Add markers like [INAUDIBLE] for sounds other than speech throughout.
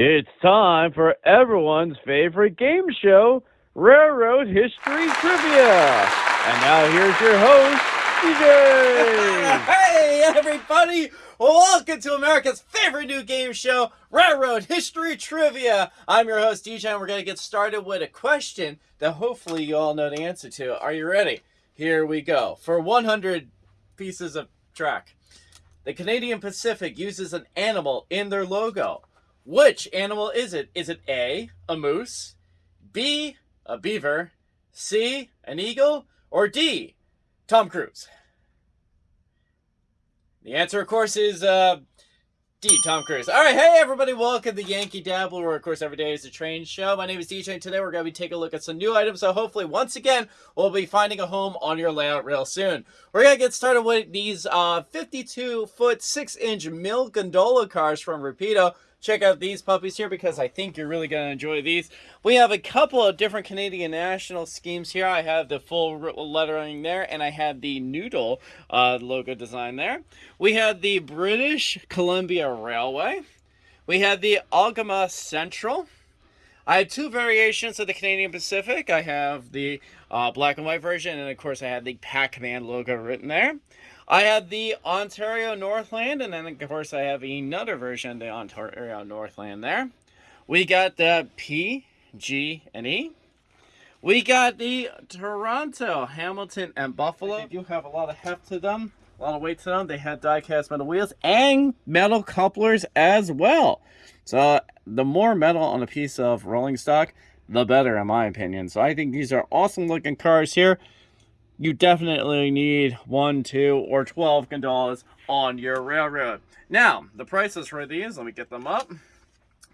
It's time for everyone's favorite game show, Railroad History Trivia. And now here's your host, DJ. [LAUGHS] Hey, everybody! Welcome to America's favorite new game show, Railroad History Trivia. I'm your host, DJ, and we're going to get started with a question that hopefully you all know the answer to. Are you ready? Here we go. For 100 pieces of track, the Canadian Pacific uses an animal in their logo. Which animal is it? Is it A, a moose, B, a beaver, C, an eagle, or D, Tom Cruise? The answer, of course, is uh, D, Tom Cruise. All right, hey everybody, welcome to Yankee Dabbler, where of course every day is a train show. My name is DJ, and today we're going to be taking a look at some new items. So hopefully, once again, we'll be finding a home on your layout real soon. We're going to get started with these uh, 52 foot 6 inch mill gondola cars from Rapido check out these puppies here because I think you're really going to enjoy these. We have a couple of different Canadian national schemes here. I have the full lettering there, and I have the Noodle uh, logo design there. We have the British Columbia Railway. We have the Algoma Central. I have two variations of the Canadian Pacific. I have the uh, black and white version, and of course I have the Pac-Man logo written there. I have the Ontario Northland, and then of course I have another version of the Ontario Northland there. We got the P, G, and E. We got the Toronto, Hamilton, and Buffalo. They do have a lot of heft to them, a lot of weight to them. They have die-cast metal wheels and metal couplers as well. So the more metal on a piece of rolling stock, the better in my opinion. So I think these are awesome looking cars here you definitely need one, two, or 12 gondolas on your railroad. Now, the prices for these, let me get them up.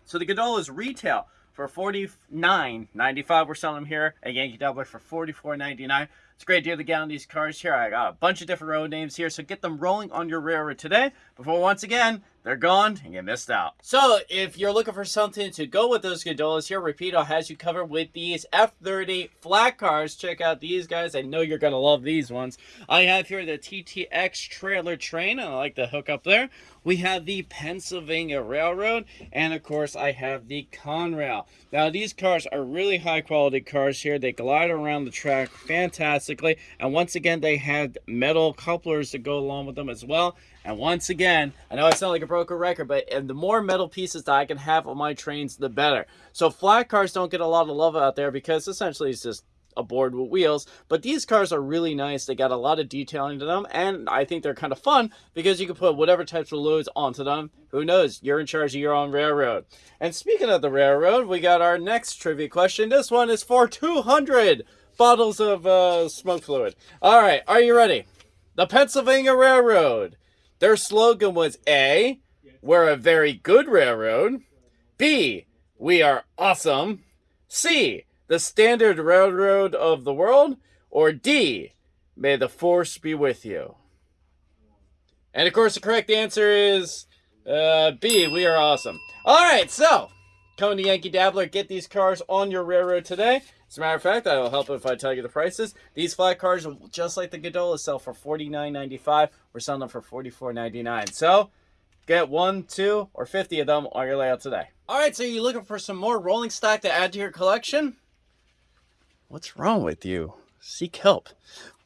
So the gondolas retail for $49.95. We're selling them here at Yankee Dabbler for $44.99. It's a great deal to get on these cars here. I got a bunch of different road names here, so get them rolling on your railroad today before once again they're gone and you missed out. So if you're looking for something to go with those gondolas here, Rapido has you covered with these F30 flat cars. Check out these guys. I know you're going to love these ones. I have here the TTX trailer train, and I like the hook up there. We have the Pennsylvania Railroad, and of course I have the Conrail. Now these cars are really high quality cars here. They glide around the track fantastically, and once again they have metal couplers to go along with them as well. And once again, I know I sound like a broken record, but and the more metal pieces that I can have on my trains, the better. So flat cars don't get a lot of love out there because essentially it's just a board with wheels. But these cars are really nice. They got a lot of detailing to them, and I think they're kind of fun because you can put whatever types of loads onto them. Who knows? You're in charge of your own railroad. And speaking of the railroad, we got our next trivia question. This one is for 200 bottles of uh, smoke fluid. All right, are you ready? The Pennsylvania Railroad their slogan was A, we're a very good railroad. B, we are awesome. C, the standard railroad of the world. Or D, may the force be with you. And of course, the correct answer is uh, B, we are awesome. All right, so coming to Yankee Dabbler, get these cars on your railroad today. As a matter of fact, that'll help if I tell you the prices. These flat cars, just like the Godola, sell for $49.95. We're selling them for $44.99. So, get one, two, or 50 of them on your layout today. All right, so you're looking for some more rolling stock to add to your collection? What's wrong with you? Seek help.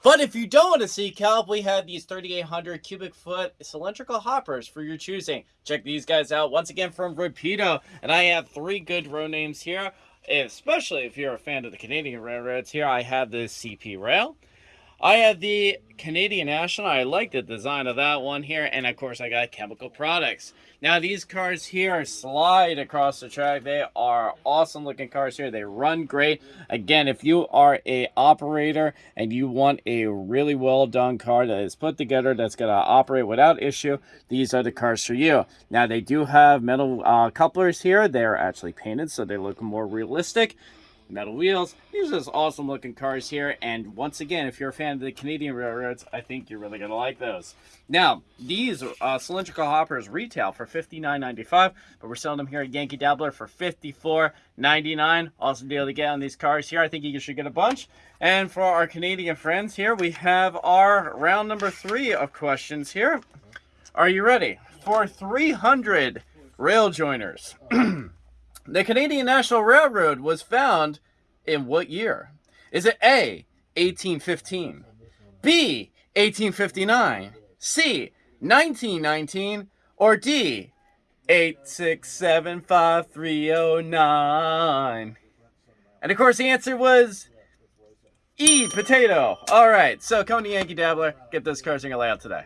But if you don't want to see help, we have these 3,800 cubic foot cylindrical hoppers for your choosing. Check these guys out once again from Rapido. And I have three good row names here especially if you're a fan of the Canadian railroads. Here I have the CP Rail. I have the Canadian National. I like the design of that one here. And of course, I got chemical products. Now, these cars here slide across the track. They are awesome looking cars here. They run great. Again, if you are a operator and you want a really well done car that is put together that's going to operate without issue, these are the cars for you. Now, they do have metal uh, couplers here. They're actually painted, so they look more realistic metal wheels. These are just awesome looking cars here. And once again, if you're a fan of the Canadian railroads, I think you're really going to like those. Now, these uh, cylindrical hoppers retail for $59.95, but we're selling them here at Yankee Dabbler for $54.99. Awesome deal to get on these cars here. I think you should get a bunch. And for our Canadian friends here, we have our round number three of questions here. Are you ready for 300 rail joiners? [CLEARS THROAT] The Canadian National Railroad was found in what year? Is it A, 1815, B, 1859, C, 1919, or D, 8675309? And of course, the answer was E, potato. All right, so come to Yankee Dabbler, get those this car single layout today.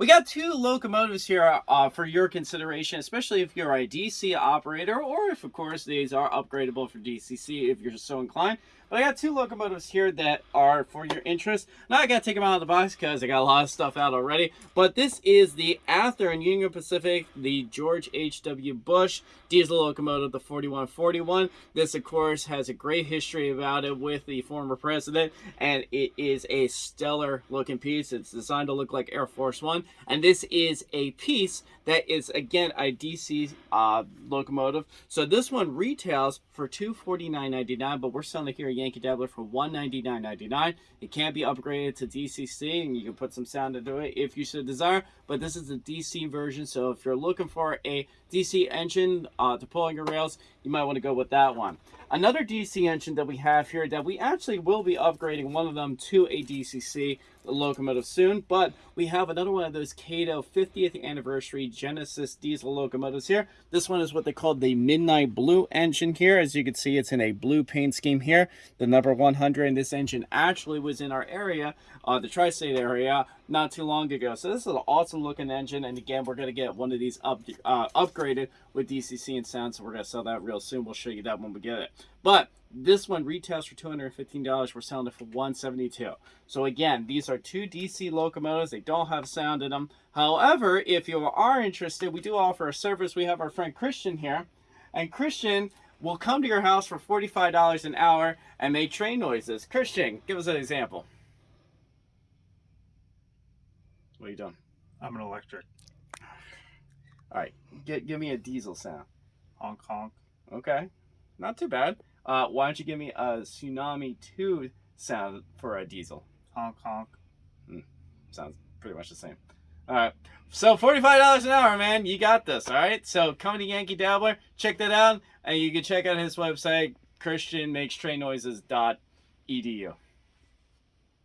We got two locomotives here uh, for your consideration, especially if you're a DC operator or if, of course, these are upgradable for DCC if you're so inclined. But I got two locomotives here that are for your interest. Now I gotta take them out of the box because I got a lot of stuff out already. But this is the Athearn Union Pacific, the George H.W. Bush diesel locomotive, the 4141. This, of course, has a great history about it with the former president, and it is a stellar looking piece. It's designed to look like Air Force One, and this is a piece that is, again, a DC uh, locomotive. So this one retails for $249.99, but we're selling it here Yankee Dabbler for $199.99. It can be upgraded to DCC, and you can put some sound into it if you so desire, but this is the DC version, so if you're looking for a DC engine uh, to pull on your rails, you might want to go with that one. Another DC engine that we have here that we actually will be upgrading one of them to a DCC locomotive soon, but we have another one of those Kato 50th anniversary Genesis diesel locomotives here. This one is what they call the Midnight Blue engine here. As you can see, it's in a blue paint scheme here. The number 100 in this engine actually was in our area, uh, the tri-state area, not too long ago. So this is an awesome looking engine, and again, we're going to get one of these up, uh, upgraded with DCC and sound, so we're going to sell that real soon. We'll show you that when we get it. But this one retails for $215. We're selling it for 172. So again, these are two DC locomotives. They don't have sound in them. However, if you are interested, we do offer a service. We have our friend Christian here. And Christian will come to your house for $45 an hour and make train noises. Christian, give us an example. What are you doing? I'm an electric. All right, get, give me a diesel sound. Honk honk. Okay, not too bad. Uh, why don't you give me a Tsunami 2 sound for a diesel? Honk honk. Sounds pretty much the same. All right, so $45 an hour, man. You got this, all right? So come to Yankee Dabbler, check that out, and you can check out his website, christianmakestrainnoises.edu.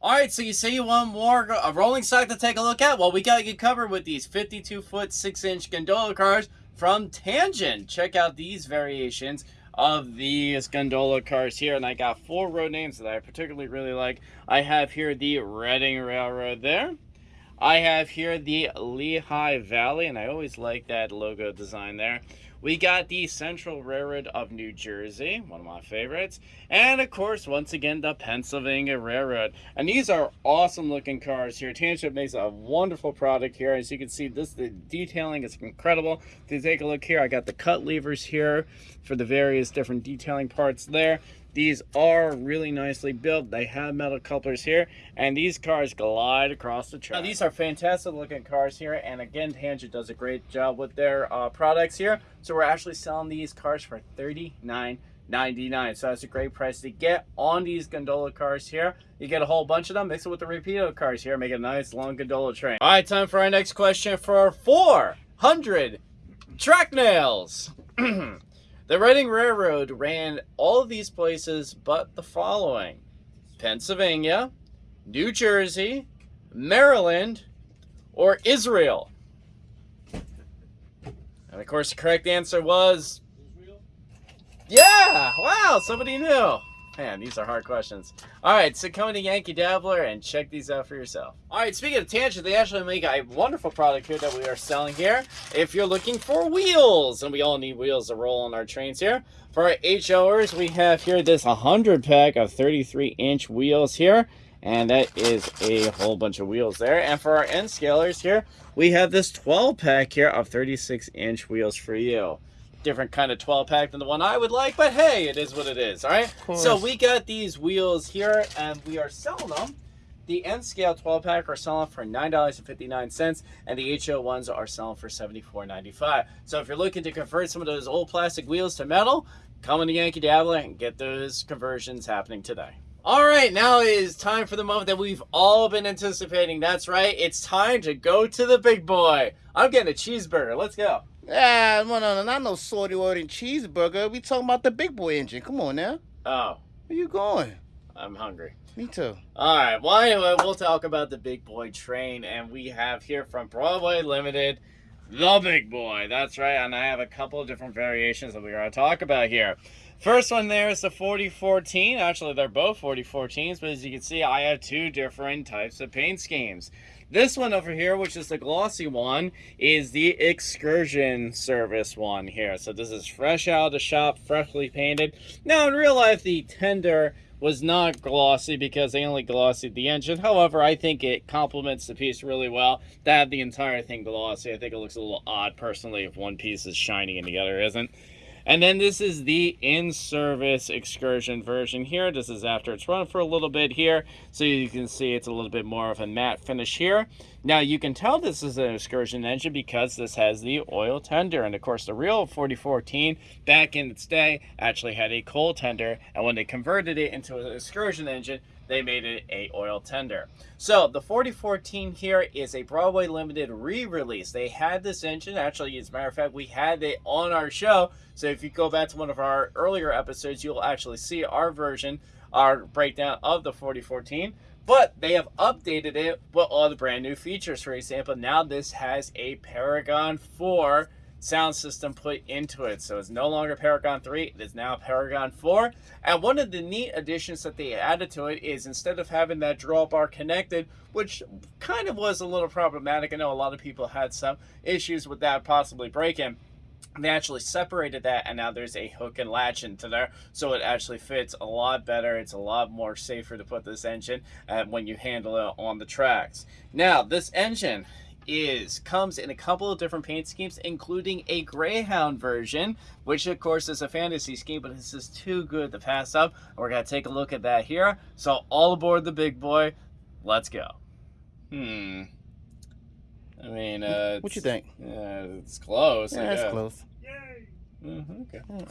All right, so you say you want more a rolling stock to take a look at? Well, we got you covered with these 52 foot 6 inch gondola cars from Tangent. Check out these variations of these gondola cars here, and I got four road names that I particularly really like. I have here the Reading Railroad there. I have here the Lehigh Valley, and I always like that logo design there. We got the Central Railroad of New Jersey, one of my favorites. And of course, once again, the Pennsylvania Railroad. And these are awesome looking cars here. Tangent makes a wonderful product here. As you can see, this the detailing is incredible. If you take a look here, I got the cut levers here for the various different detailing parts there. These are really nicely built. They have metal couplers here, and these cars glide across the track. Now, these are fantastic looking cars here, and again, Tangent does a great job with their uh, products here. So we're actually selling these cars for $39.99. So that's a great price to get on these gondola cars here. You get a whole bunch of them, mix it with the Rapido cars here, make a nice long gondola train. All right, time for our next question for 400 track nails. [CLEARS THROAT] The Reading Railroad ran all of these places but the following Pennsylvania, New Jersey, Maryland, or Israel. And of course, the correct answer was. Israel? Yeah! Wow, somebody knew. Man, these are hard questions. All right, so come to Yankee Dabbler and check these out for yourself. All right, speaking of Tangent, they actually make a wonderful product here that we are selling here. If you're looking for wheels, and we all need wheels to roll on our trains here. For our HOers, we have here this 100 pack of 33 inch wheels here. And that is a whole bunch of wheels there. And for our N scalers here, we have this 12 pack here of 36 inch wheels for you different kind of 12 pack than the one I would like, but hey, it is what it is, all right? So we got these wheels here and we are selling them. The N scale 12 pack are selling for $9.59 and the HO ones are selling for $74.95. So if you're looking to convert some of those old plastic wheels to metal, come in to Yankee Dabbler and get those conversions happening today. All right, now it is time for the moment that we've all been anticipating. That's right, it's time to go to the big boy. I'm getting a cheeseburger. Let's go. Ah, no, no, no, not no word and cheeseburger. We talking about the big boy engine. Come on now. Oh, Where you going? I'm hungry. Me too. All right. Well, anyway, we'll talk about the big boy train, and we have here from Broadway Limited, the big boy. That's right, and I have a couple of different variations that we're going to talk about here. First one there is the 4014. Actually, they're both 4014s, but as you can see, I have two different types of paint schemes. This one over here, which is the glossy one, is the excursion service one here. So this is fresh out of the shop, freshly painted. Now, in real life, the tender was not glossy because they only glossied the engine. However, I think it complements the piece really well to have the entire thing glossy. I think it looks a little odd personally if one piece is shiny and the other isn't. And then this is the in-service excursion version here. This is after it's run for a little bit here. So you can see it's a little bit more of a matte finish here. Now you can tell this is an excursion engine because this has the oil tender. And of course the real 4014 back in its day actually had a coal tender. And when they converted it into an excursion engine, they made it a oil tender. So the 4014 here is a Broadway Limited re-release. They had this engine, actually, as a matter of fact, we had it on our show. So if you go back to one of our earlier episodes, you'll actually see our version, our breakdown of the 4014. But they have updated it with all the brand new features. For example, now this has a Paragon 4 sound system put into it. So it's no longer Paragon 3, it is now Paragon 4. And one of the neat additions that they added to it is instead of having that drawbar connected, which kind of was a little problematic, I know a lot of people had some issues with that possibly breaking. They actually separated that, and now there's a hook and latch into there, so it actually fits a lot better. It's a lot more safer to put this engine uh, when you handle it on the tracks. Now, this engine is comes in a couple of different paint schemes, including a Greyhound version, which of course is a fantasy scheme, but this is too good to pass up. We're gonna take a look at that here. So all aboard the big boy. Let's go. Hmm. I mean, uh, What you think? Yeah, it's close. I Yeah, it's close. Yay! Mhm, okay.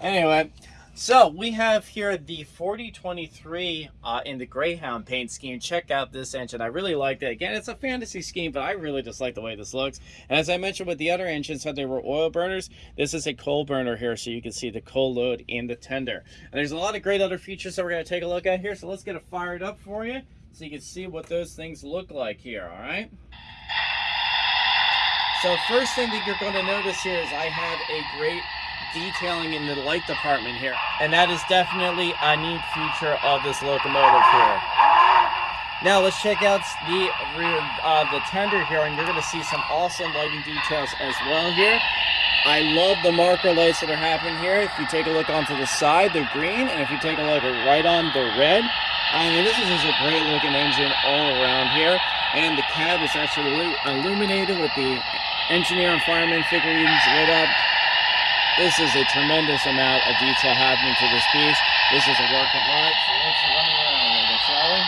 Anyway, so we have here the 4023 uh, in the Greyhound paint scheme. Check out this engine. I really like it. Again, it's a fantasy scheme, but I really just like the way this looks. And as I mentioned with the other engines, how they were oil burners, this is a coal burner here, so you can see the coal load in the tender. And there's a lot of great other features that we're going to take a look at here. So let's get it fired up for you so you can see what those things look like here, all right? So first thing that you're going to notice here is I have a great detailing in the light department here. And that is definitely a neat feature of this locomotive here. Now let's check out the rear, uh, the tender here, and you're going to see some awesome lighting details as well here. I love the marker lights that are happening here. If you take a look onto the side, they're green, and if you take a look right on, they're red. I mean, this is just a great looking engine all around here, and the cab is actually illuminated with the engineer and fireman figurines lit up. This is a tremendous amount of detail happening to this piece. This is a work of art, so let's run around with it, shall we?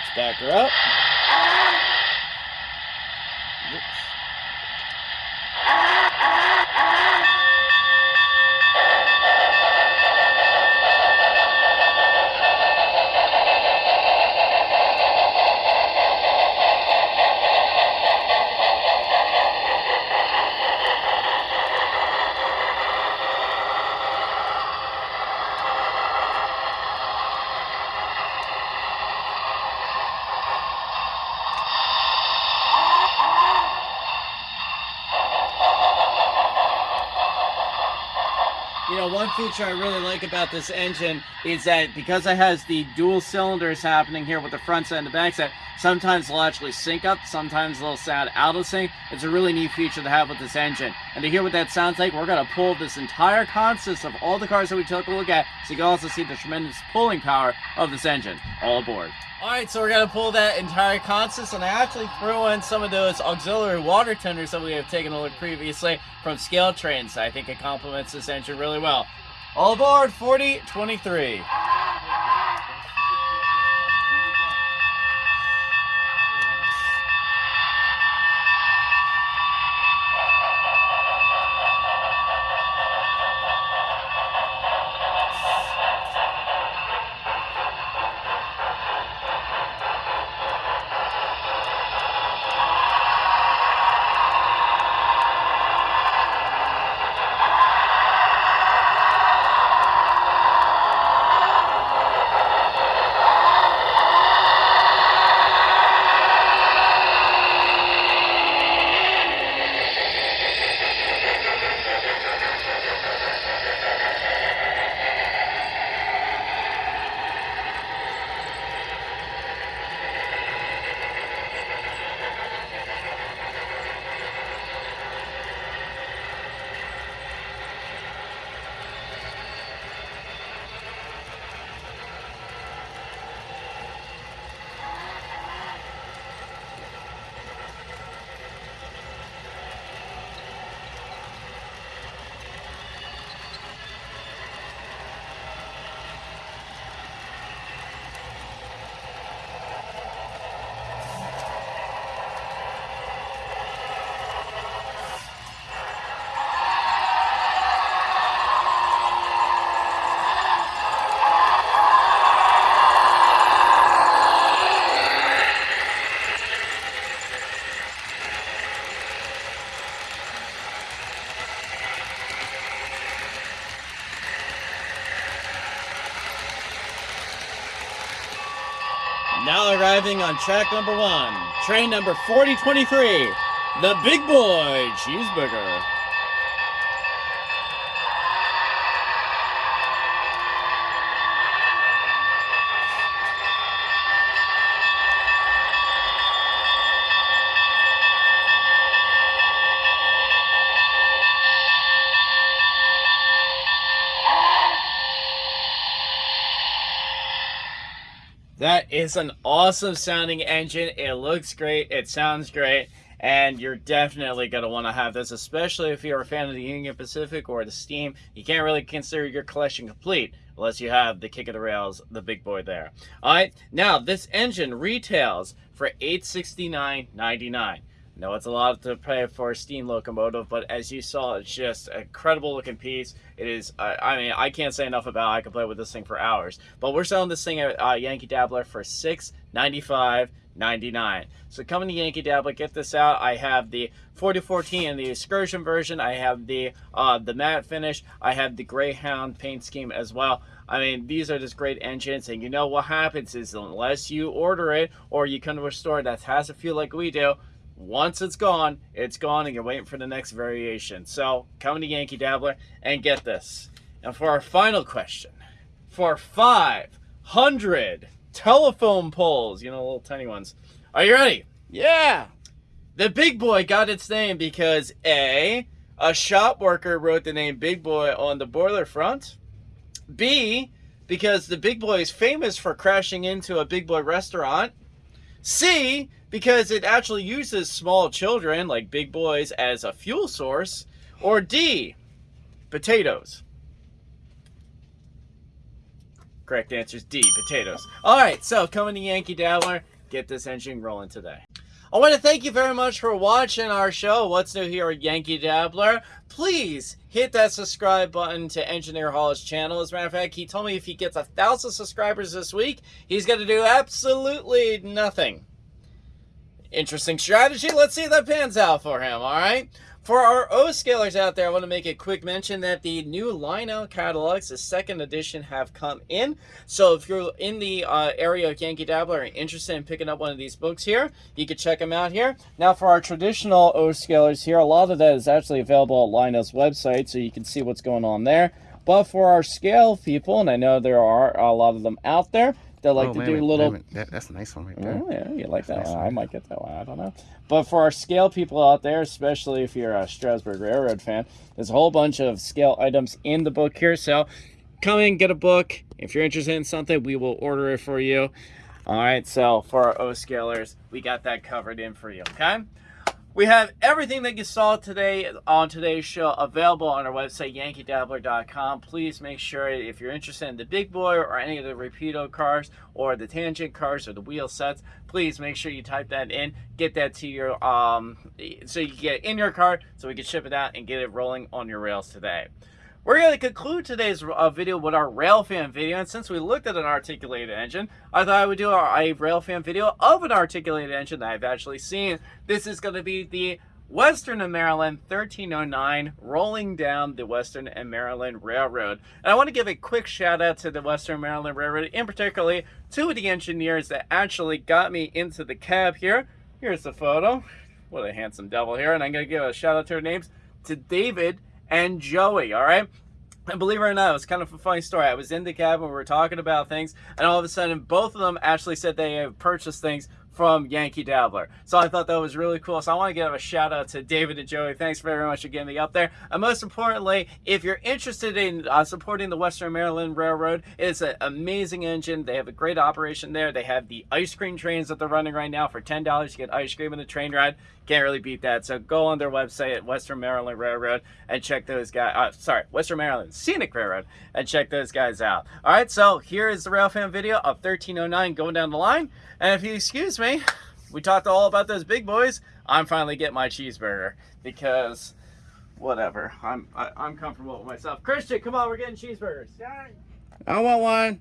Let's back her up. Oops. You know, one feature I really like about this engine is that because it has the dual cylinders happening here with the front side and the back side, Sometimes they'll actually sync up, sometimes they'll sound out of sync. It's a really neat feature to have with this engine. And to hear what that sounds like, we're going to pull this entire consist of all the cars that we took a look at so you can also see the tremendous pulling power of this engine. All aboard. Alright, so we're going to pull that entire consist, and I actually threw in some of those auxiliary water tenders that we have taken a look previously from ScaleTrains. I think it complements this engine really well. All aboard 4023. Now arriving on track number one, train number 4023, the Big Boy Cheeseburger. That is an awesome sounding engine. It looks great. It sounds great. And you're definitely going to want to have this, especially if you're a fan of the Union Pacific or the Steam. You can't really consider your collection complete unless you have the kick of the rails, the big boy there. All right, now this engine retails for $869.99. No, it's a lot to pay for a steam locomotive, but as you saw, it's just a incredible looking piece. It is, uh, I mean, I can't say enough about it. I could play with this thing for hours. But we're selling this thing at uh, Yankee Dabbler for six ninety five. 99 so coming to yankee dabbler get this out i have the 4014 and the excursion version i have the uh the matte finish i have the greyhound paint scheme as well i mean these are just great engines and you know what happens is unless you order it or you come to a store that has a feel like we do once it's gone, it's gone, and you're waiting for the next variation. So, come to Yankee Dabbler and get this. And for our final question, for 500 telephone poles, you know, little tiny ones, are you ready? Yeah. The Big Boy got its name because A, a shop worker wrote the name Big Boy on the boiler front. B, because the Big Boy is famous for crashing into a Big Boy restaurant. C, because it actually uses small children, like big boys, as a fuel source. Or D, potatoes. Correct answer is D, potatoes. All right, so coming to Yankee Dabbler, get this engine rolling today. I want to thank you very much for watching our show, What's New Here at Yankee Dabbler. Please hit that subscribe button to Engineer Hall's channel. As a matter of fact, he told me if he gets a thousand subscribers this week, he's going to do absolutely nothing. Interesting strategy. Let's see if that pans out for him, all right? For our O-scalers out there, I want to make a quick mention that the new Lionel catalogs, the second edition, have come in. So if you're in the uh, area of Yankee Dabbler and interested in picking up one of these books here, you can check them out here. Now for our traditional O-scalers here, a lot of that is actually available at Lionel's website, so you can see what's going on there. But for our scale people, and I know there are a lot of them out there, that like Oh, to do minute, little. That, that's a nice one right there. Oh yeah, you like that That's one. nice. I might get that one. I don't know. But for our scale people out there, especially if you're a Strasburg Railroad fan, there's a whole bunch of scale items in the book here. So come in, get a book. If you're interested in something, we will order it for you. All right. So for our O scalers, we got that covered in for you. Okay. We have everything that you saw today on today's show available on our website, yankeedabbler.com. Please make sure if you're interested in the big boy or any of the Rapido cars or the tangent cars or the wheel sets, please make sure you type that in, get that to your, um, so you get it in your car so we can ship it out and get it rolling on your rails today. We're going to conclude today's uh, video with our Railfan video, and since we looked at an articulated engine, I thought I would do our, a Railfan video of an articulated engine that I've actually seen. This is going to be the Western and Maryland 1309 rolling down the Western and Maryland Railroad. And I want to give a quick shout out to the Western Maryland Railroad, in particularly two of the engineers that actually got me into the cab here. Here's the photo. What a handsome devil here. And I'm going to give a shout out to their names to David and Joey, all right? And believe it or not, it was kind of a funny story. I was in the cab and we were talking about things, and all of a sudden, both of them actually said they have purchased things from Yankee Dabbler. So I thought that was really cool. So I want to give a shout out to David and Joey. Thanks very much for getting me up there. And most importantly, if you're interested in uh, supporting the Western Maryland Railroad, it's an amazing engine. They have a great operation there. They have the ice cream trains that they're running right now for $10. You get ice cream in the train ride. Can't really beat that. So go on their website at Western Maryland Railroad and check those guys. Uh, sorry, Western Maryland Scenic Railroad and check those guys out. All right, so here is the Railfan video of 1309 going down the line. And if you excuse me, we talked all about those big boys. I'm finally getting my cheeseburger because whatever. I'm I, I'm comfortable with myself. Christian, come on, we're getting cheeseburgers. I want one.